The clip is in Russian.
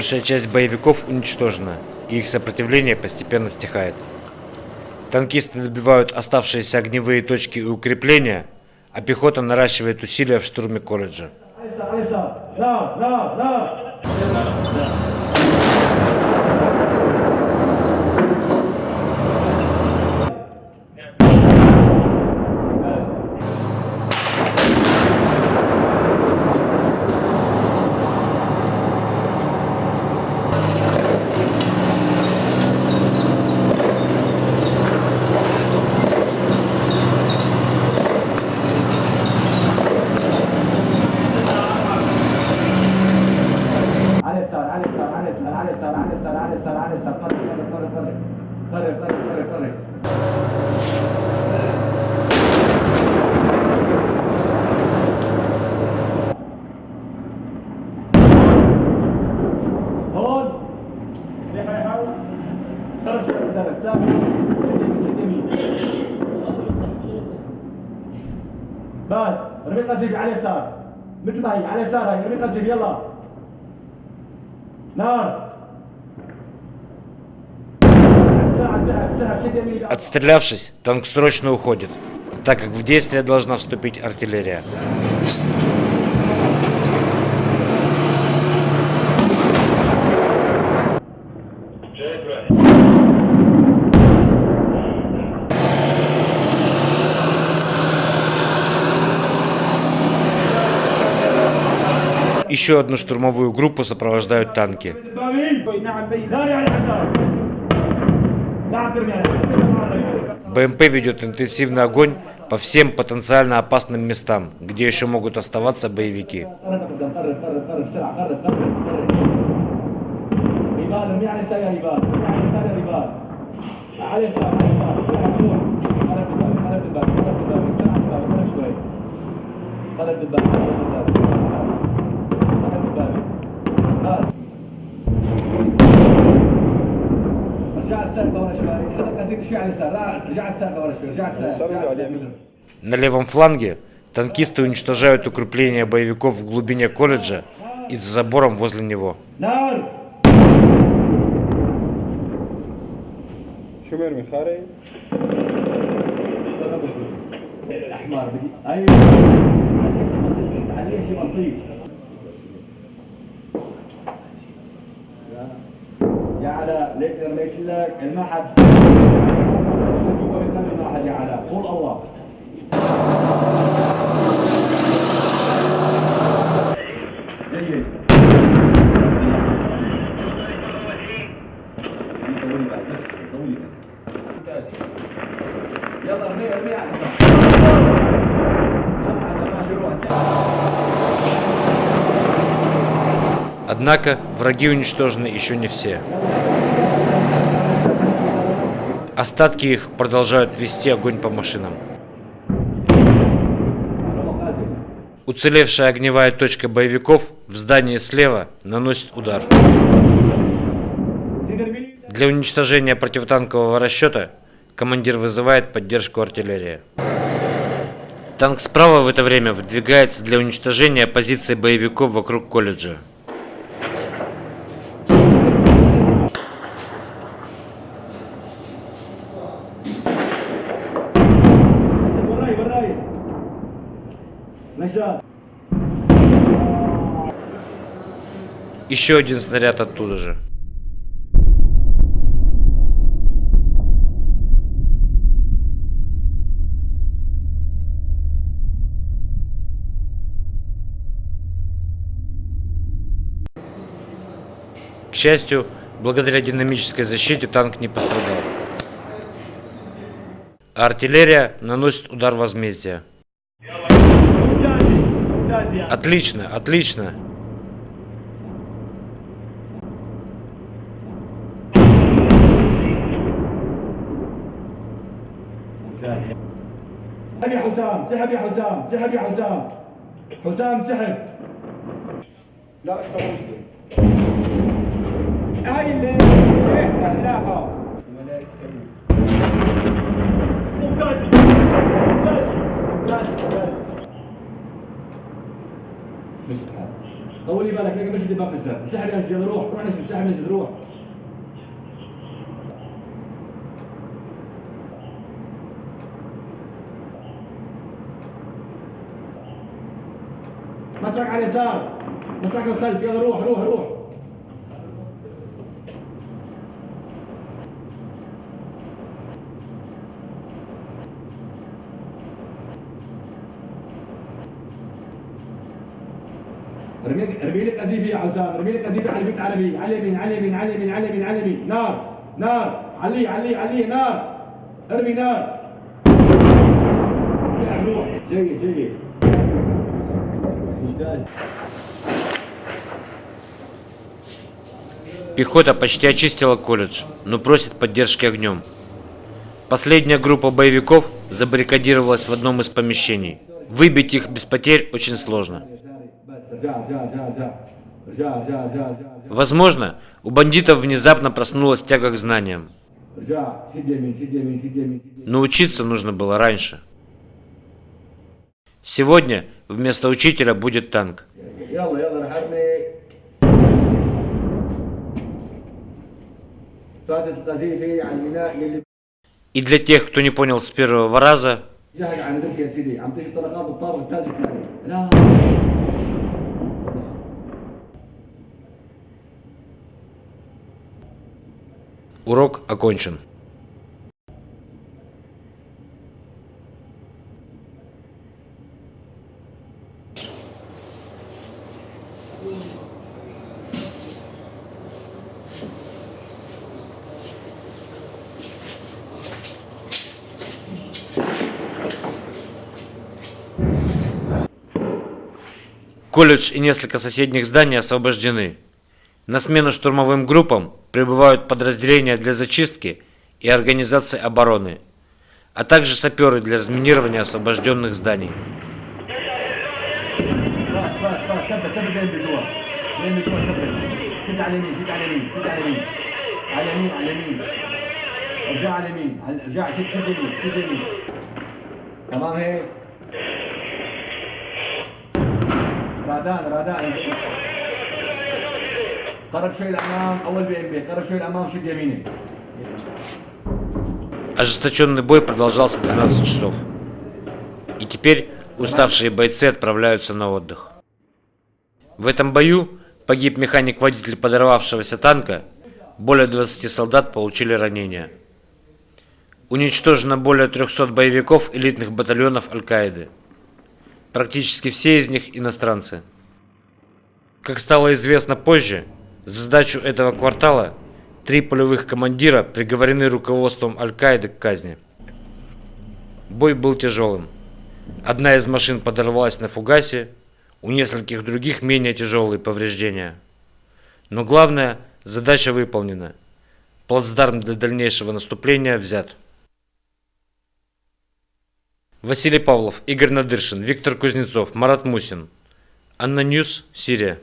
большая часть боевиков уничтожена, и их сопротивление постепенно стихает. Танкисты добивают оставшиеся огневые точки и укрепления, а пехота наращивает усилия в штурме колледжа. cabeza, corre, corre, corre, corre, corre, corre, corre, corre. ترجع بس رمي قذيف على اليسار مثل ما هي على اليسار هي رمي قذيف يلا نار Отстрелявшись, танк срочно уходит, так как в действие должна вступить артиллерия. Еще одну штурмовую группу сопровождают танки. БМП ведет интенсивный огонь по всем потенциально опасным местам, где еще могут оставаться боевики. رجع الساقة ورا شوي خذ قصيك شوي على اليسار لا رجع الساقة ورا شوي رجع الساقة رجع الساقة На левом фланге танкисты уничтожают укрепления боевиков в глубине колледжа и за забором возле него. نار شو بيرمي خارج؟ الاحمر بدي ايوه عليه شيء بسيط ليك رميت لك ما حد ما حد يعلم قول الله جيد طولي بالك بس طولي بالك ممتاز يلا رميها رميها على حسب على حسب ما Однако враги уничтожены еще не все. Остатки их продолжают вести огонь по машинам. Уцелевшая огневая точка боевиков в здании слева наносит удар. Для уничтожения противотанкового расчета командир вызывает поддержку артиллерии. Танк справа в это время выдвигается для уничтожения позиций боевиков вокруг колледжа. Еще один снаряд оттуда же. К счастью, благодаря динамической защите танк не пострадал. Артиллерия наносит удар возмездия. Отлично, отлично. ممتاز يا سحب يا حسام سحب يا حسام؟ سحب يا حسام. حسام سحب. لا استوى هاي اللي لا لا ممتازي ممتازي ممتازي ممتازي مش الحال طولي بالك لقى مش الباب بالذات. انسحب يا رجال روح. روح نجد انسحب نجد روح. مطرق على اليسار. مطرق الخلف يلا روح روح روح. ارمي لك قذيفة يا حسام ارمي لك قذيفة على البيت العربي. على اليمين على اليمين على اليمين على اليمين على اليمين نار نار. علي علي علي. نار. ارمي نار. سرع روح. جيد جيد. Пехота почти очистила колледж, но просит поддержки огнем. Последняя группа боевиков забаррикадировалась в одном из помещений. Выбить их без потерь очень сложно. Возможно, у бандитов внезапно проснулась тяга к знаниям. Но учиться нужно было раньше. Сегодня вместо учителя будет танк. И для тех, кто не понял с первого раза, урок окончен. Колледж и несколько соседних зданий освобождены. На смену штурмовым группам прибывают подразделения для зачистки и организации обороны, а также саперы для разминирования освобожденных зданий. تمام هيك رادان رادان قرب شوي الامام اول بي ام بي قرب شوي الامام شد يمينك Ожесточенный бой продолжался 12 часов. И теперь уставшие бойцы отправляются на отдых. В этом бою погиб механик-водитель подорвавшегося танка, более 20 солдат получили ранения. Уничтожено более 300 боевиков элитных батальонов Аль-Каиды. Практически все из них иностранцы. Как стало известно позже, за сдачу этого квартала три полевых командира приговорены руководством Аль-Каиды к казни. Бой был тяжелым. Одна из машин подорвалась на фугасе, у нескольких других менее тяжелые повреждения. Но главное, задача выполнена. Плацдарм для дальнейшего наступления взят. Василий Павлов, Игорь Надыршин, Виктор Кузнецов, Марат Мусин. ANNA News, Сирия.